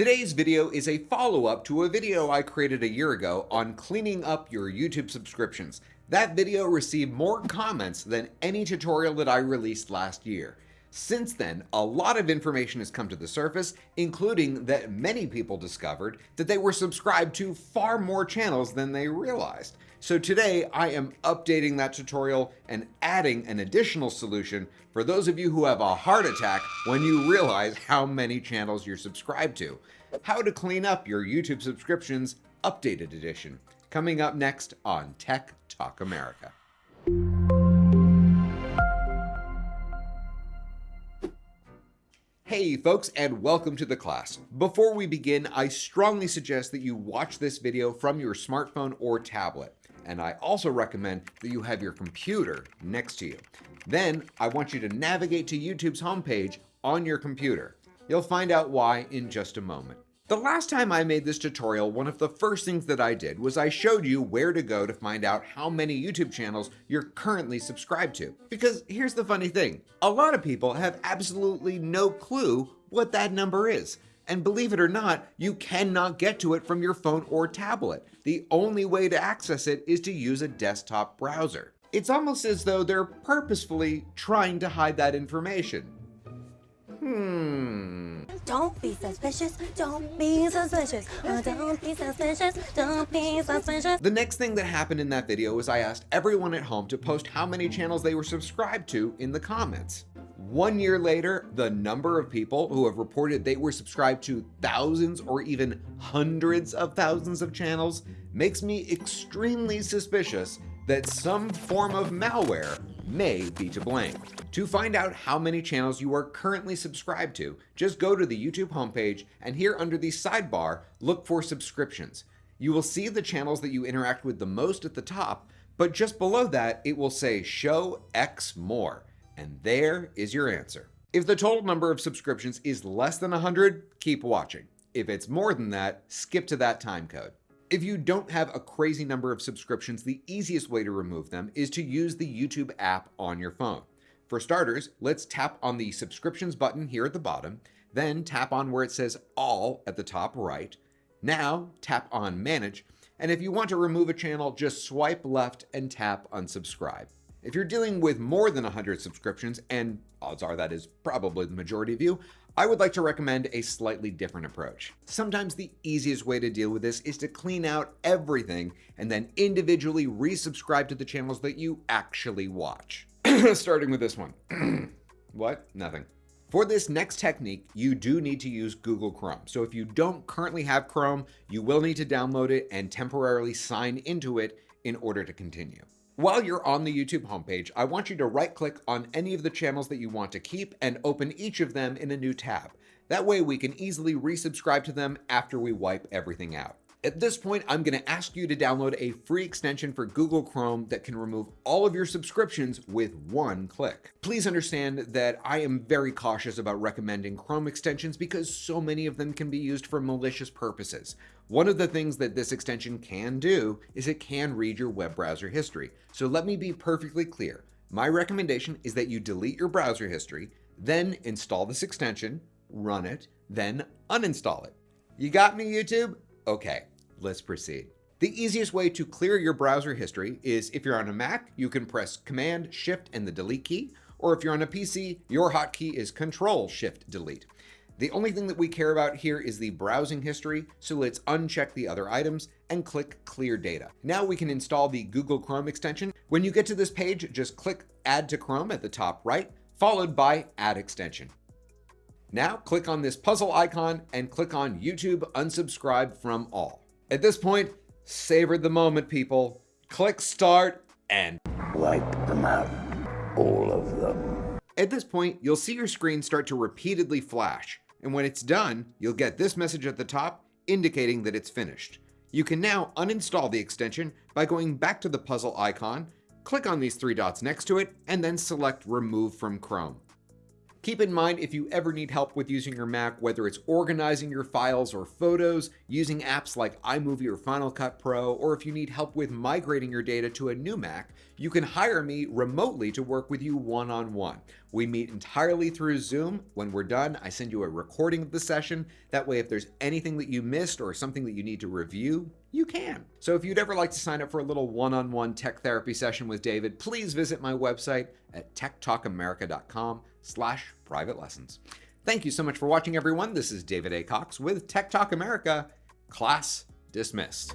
Today's video is a follow-up to a video I created a year ago on cleaning up your YouTube subscriptions. That video received more comments than any tutorial that I released last year. Since then, a lot of information has come to the surface, including that many people discovered that they were subscribed to far more channels than they realized. So today I am updating that tutorial and adding an additional solution for those of you who have a heart attack when you realize how many channels you're subscribed to. How to clean up your YouTube subscriptions updated edition. Coming up next on Tech Talk America. Hey folks and welcome to the class. Before we begin, I strongly suggest that you watch this video from your smartphone or tablet. And I also recommend that you have your computer next to you. Then I want you to navigate to YouTube's homepage on your computer. You'll find out why in just a moment. The last time I made this tutorial, one of the first things that I did was I showed you where to go to find out how many YouTube channels you're currently subscribed to. Because here's the funny thing, a lot of people have absolutely no clue what that number is. And believe it or not, you cannot get to it from your phone or tablet. The only way to access it is to use a desktop browser. It's almost as though they're purposefully trying to hide that information. Hmm. Don't be suspicious. Don't be suspicious. Oh, don't be suspicious. Don't be suspicious. The next thing that happened in that video was I asked everyone at home to post how many channels they were subscribed to in the comments. One year later, the number of people who have reported they were subscribed to thousands or even hundreds of thousands of channels makes me extremely suspicious that some form of malware may be to blame. To find out how many channels you are currently subscribed to, just go to the YouTube homepage and here under the sidebar, look for subscriptions. You will see the channels that you interact with the most at the top, but just below that, it will say show X more, and there is your answer. If the total number of subscriptions is less than 100, keep watching. If it's more than that, skip to that time code. If you don't have a crazy number of subscriptions, the easiest way to remove them is to use the YouTube app on your phone. For starters, let's tap on the subscriptions button here at the bottom, then tap on where it says all at the top right. Now tap on manage, and if you want to remove a channel, just swipe left and tap unsubscribe. If you're dealing with more than 100 subscriptions, and odds are that is probably the majority of you, I would like to recommend a slightly different approach. Sometimes the easiest way to deal with this is to clean out everything and then individually resubscribe to the channels that you actually watch. Starting with this one. what? Nothing. For this next technique, you do need to use Google Chrome. So if you don't currently have Chrome, you will need to download it and temporarily sign into it in order to continue. While you're on the YouTube homepage, I want you to right click on any of the channels that you want to keep and open each of them in a new tab. That way we can easily resubscribe to them after we wipe everything out. At this point, I'm going to ask you to download a free extension for Google Chrome that can remove all of your subscriptions with one click. Please understand that I am very cautious about recommending Chrome extensions because so many of them can be used for malicious purposes. One of the things that this extension can do is it can read your web browser history. So let me be perfectly clear. My recommendation is that you delete your browser history, then install this extension, run it, then uninstall it. You got me, YouTube? Okay, let's proceed. The easiest way to clear your browser history is if you're on a Mac, you can press Command, Shift, and the Delete key, or if you're on a PC, your hotkey is Control, Shift, Delete. The only thing that we care about here is the browsing history, so let's uncheck the other items and click Clear Data. Now we can install the Google Chrome extension. When you get to this page, just click Add to Chrome at the top right, followed by Add Extension. Now click on this puzzle icon and click on YouTube unsubscribe from all. At this point, savor the moment, people. Click start and Wipe them out. All of them. at this point, you'll see your screen start to repeatedly flash. And when it's done, you'll get this message at the top indicating that it's finished. You can now uninstall the extension by going back to the puzzle icon, click on these three dots next to it, and then select remove from Chrome. Keep in mind if you ever need help with using your Mac, whether it's organizing your files or photos, using apps like iMovie or Final Cut Pro, or if you need help with migrating your data to a new Mac, You can hire me remotely to work with you one on one. We meet entirely through Zoom. When we're done, I send you a recording of the session. That way, if there's anything that you missed or something that you need to review, you can. So if you'd ever like to sign up for a little one on one tech therapy session with David, please visit my website at techtalkamerica.com slash private lessons. Thank you so much for watching, everyone. This is David A. Cox with Tech Talk America. Class dismissed.